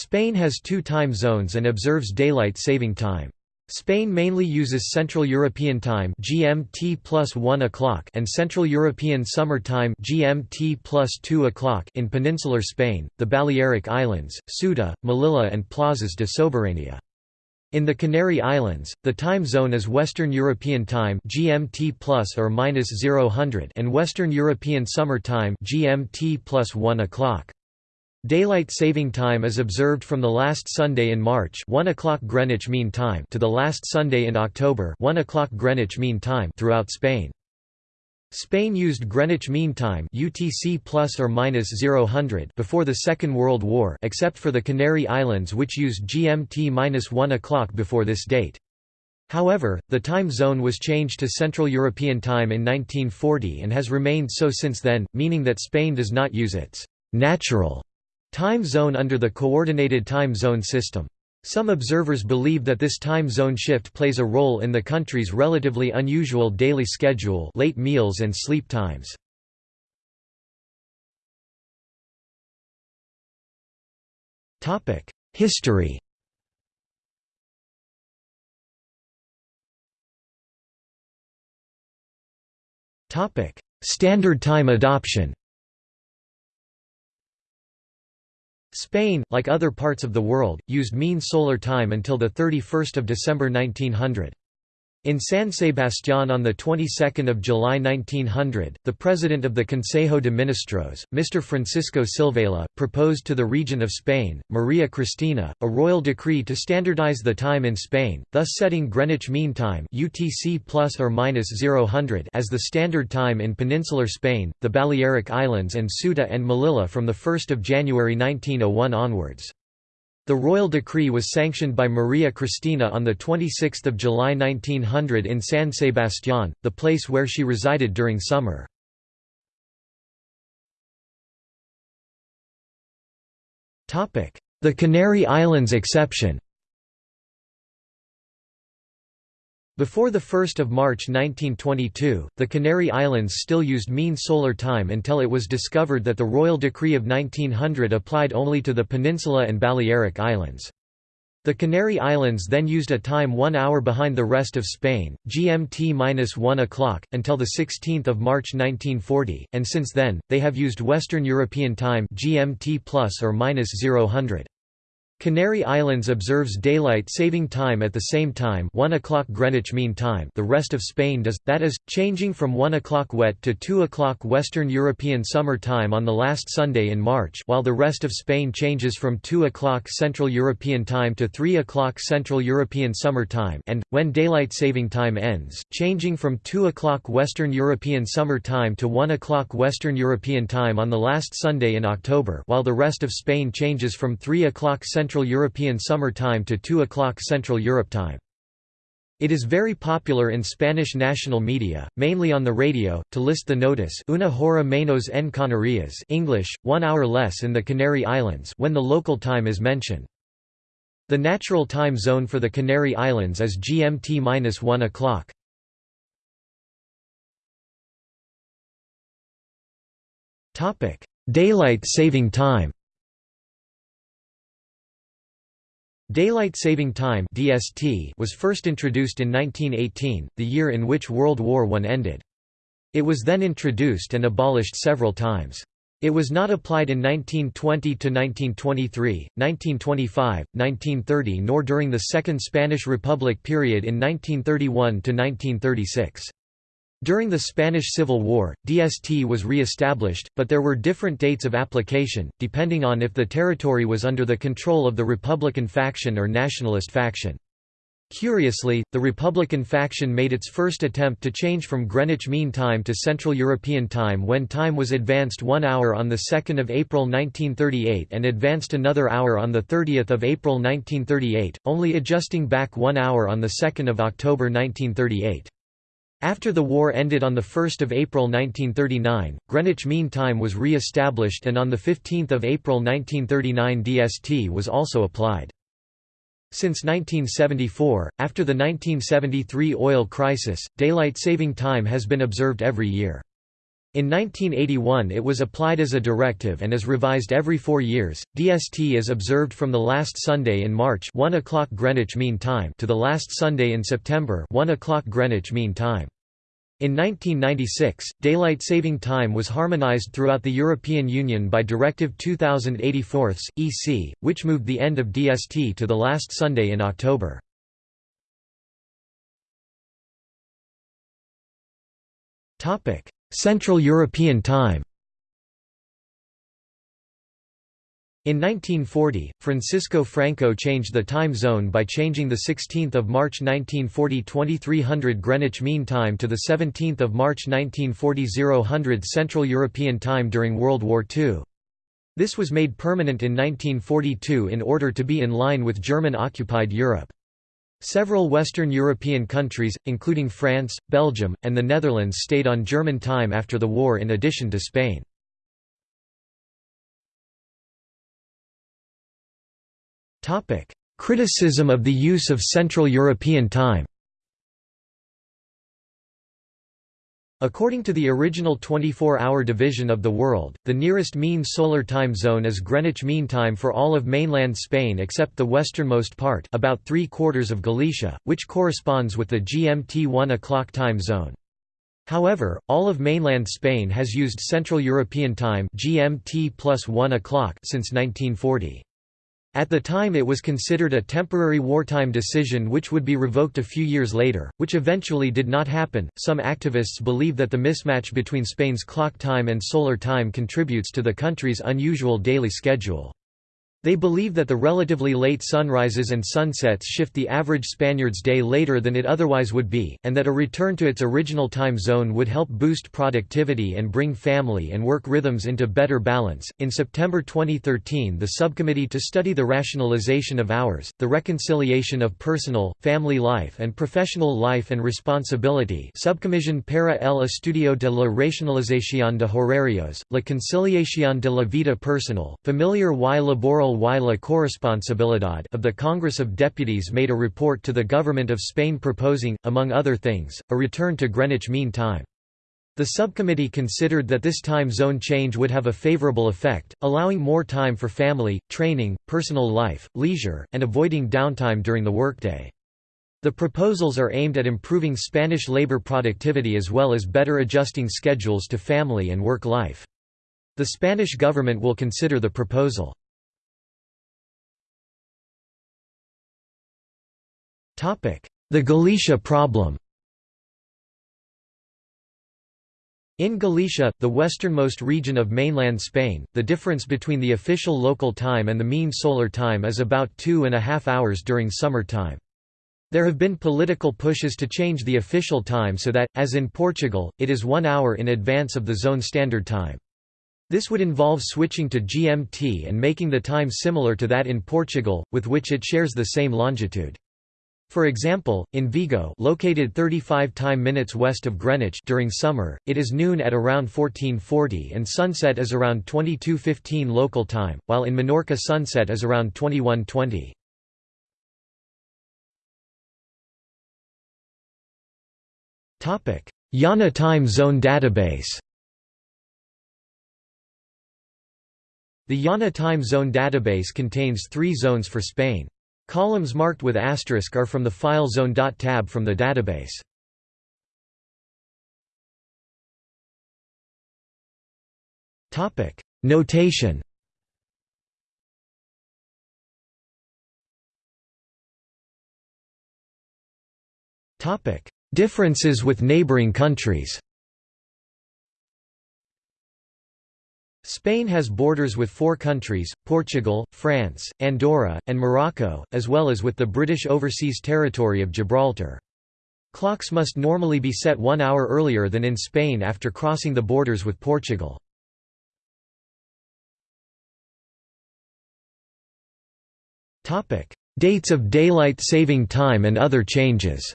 Spain has two time zones and observes daylight saving time. Spain mainly uses Central European Time (GMT plus 1 o'clock) and Central European Summer Time (GMT plus 2 o'clock) in peninsular Spain, the Balearic Islands, Ceuta, Melilla, and Plazas de Soberania. In the Canary Islands, the time zone is Western European Time (GMT plus or minus 0000) and Western European Summer Time (GMT plus 1 o'clock). Daylight saving time is observed from the last Sunday in March 1 o'clock Greenwich Mean Time to the last Sunday in October 1 o'clock Greenwich Mean Time throughout Spain. Spain used Greenwich Mean Time UTC plus or minus 0000 before the Second World War except for the Canary Islands which used GMT minus 1 o'clock before this date. However, the time zone was changed to Central European Time in 1940 and has remained so since then, meaning that Spain does not use its natural Time zone under the Coordinated Time Zone system. Some observers believe that this time zone shift plays a role in the country's relatively unusual daily schedule late meals and sleep times. History Standard Time adoption Spain, like other parts of the world, used mean solar time until 31 December 1900. In San Sebastián on the 22nd of July 1900, the president of the Consejo de Ministros, Mr. Francisco Silvela, proposed to the regent of Spain, Maria Cristina, a royal decree to standardize the time in Spain, thus setting Greenwich Mean Time (UTC plus or minus 0000) as the standard time in peninsular Spain, the Balearic Islands and Ceuta and Melilla from the 1st of January 1901 onwards. The royal decree was sanctioned by Maria Cristina on 26 July 1900 in San Sebastián, the place where she resided during summer. The Canary Islands exception Before 1 March 1922, the Canary Islands still used mean solar time until it was discovered that the Royal Decree of 1900 applied only to the Peninsula and Balearic Islands. The Canary Islands then used a time one hour behind the rest of Spain, GMT-1 o'clock, until 16 March 1940, and since then, they have used Western European Time GMT plus or minus 0000. Canary Islands observes daylight saving time at the same time 1 o'clock Greenwich Mean Time. The rest of Spain does, that is, changing from 1 o'clock wet to 2 o'clock Western European Summer Time on the last Sunday in March while the rest of Spain changes from 2 o'clock Central European Time to 3 o'clock Central European Summer Time and, when daylight saving time ends, changing from 2 o'clock Western European Summer Time to 1 o'clock Western European Time on the last Sunday in October while the rest of Spain changes from 3 o'clock Central Central European Summer Time to 2 o'clock Central Europe Time. It is very popular in Spanish national media, mainly on the radio, to list the notice una hora menos en Canarias English, one hour less in the Canary Islands when the local time is mentioned. The natural time zone for the Canary Islands is GMT-1 o'clock. Daylight saving time Daylight Saving Time (DST) was first introduced in 1918, the year in which World War I ended. It was then introduced and abolished several times. It was not applied in 1920 to 1923, 1925, 1930 nor during the Second Spanish Republic period in 1931 to 1936. During the Spanish Civil War, DST was re-established, but there were different dates of application, depending on if the territory was under the control of the Republican faction or Nationalist faction. Curiously, the Republican faction made its first attempt to change from Greenwich Mean Time to Central European Time when time was advanced one hour on 2 April 1938 and advanced another hour on 30 April 1938, only adjusting back one hour on 2 October 1938. After the war ended on 1 April 1939, Greenwich Mean Time was re-established and on 15 April 1939 DST was also applied. Since 1974, after the 1973 oil crisis, daylight saving time has been observed every year. In 1981 it was applied as a directive and is revised every four years. DST is observed from the last Sunday in March 1 o'clock Greenwich Mean Time to the last Sunday in September 1 o'clock Greenwich Mean Time. In 1996, daylight saving time was harmonized throughout the European Union by Directive 2084 EC, which moved the end of DST to the last Sunday in October. Topic: Central European Time In 1940, Francisco Franco changed the time zone by changing the 16th of March 1940 2300 Greenwich Mean Time to the 17th of March 1940 0000 Central European Time during World War II. This was made permanent in 1942 in order to be in line with German-occupied Europe. Several Western European countries, including France, Belgium, and the Netherlands stayed on German time after the war in addition to Spain. Criticism of the use of Central European time According to the original 24-hour division of the world, the nearest mean solar time zone is Greenwich Mean Time for all of mainland Spain except the westernmost part about three-quarters of Galicia, which corresponds with the GMT 1 o'clock time zone. However, all of mainland Spain has used Central European Time GMT plus 1 o'clock since 1940. At the time it was considered a temporary wartime decision which would be revoked a few years later, which eventually did not happen. Some activists believe that the mismatch between Spain's clock time and solar time contributes to the country's unusual daily schedule. They believe that the relatively late sunrises and sunsets shift the average Spaniard's day later than it otherwise would be, and that a return to its original time zone would help boost productivity and bring family and work rhythms into better balance. In September 2013, the subcommittee to study the rationalization of hours, the reconciliation of personal, family life and professional life and responsibility, Subcomisión para el estudio de la racionalización de horarios, la conciliación de la vida personal, familiar y laboral y la corresponsabilidad of the Congress of Deputies made a report to the Government of Spain proposing, among other things, a return to Greenwich Mean Time. The subcommittee considered that this time zone change would have a favorable effect, allowing more time for family, training, personal life, leisure, and avoiding downtime during the workday. The proposals are aimed at improving Spanish labor productivity as well as better adjusting schedules to family and work life. The Spanish government will consider the proposal. The Galicia problem In Galicia, the westernmost region of mainland Spain, the difference between the official local time and the mean solar time is about two and a half hours during summer time. There have been political pushes to change the official time so that, as in Portugal, it is one hour in advance of the zone standard time. This would involve switching to GMT and making the time similar to that in Portugal, with which it shares the same longitude. For example, in Vigo located 35 time minutes west of Greenwich during summer, it is noon at around 1440 and sunset is around 2215 local time, while in Menorca sunset is around 2120. IANA Time Zone Database The IANA Time Zone Database contains three zones for Spain. Columns marked with asterisk are from the FileZone.tab from the database. Topic Notation Topic Differences with neighboring countries Spain has borders with four countries, Portugal, France, Andorra, and Morocco, as well as with the British Overseas Territory of Gibraltar. Clocks must normally be set one hour earlier than in Spain after crossing the borders with Portugal. Dates of daylight saving time and other changes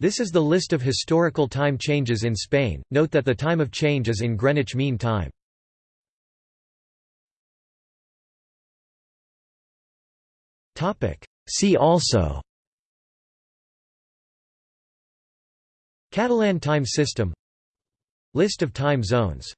This is the list of historical time changes in Spain. Note that the time of change is in Greenwich Mean Time. Topic: See also Catalan time system List of time zones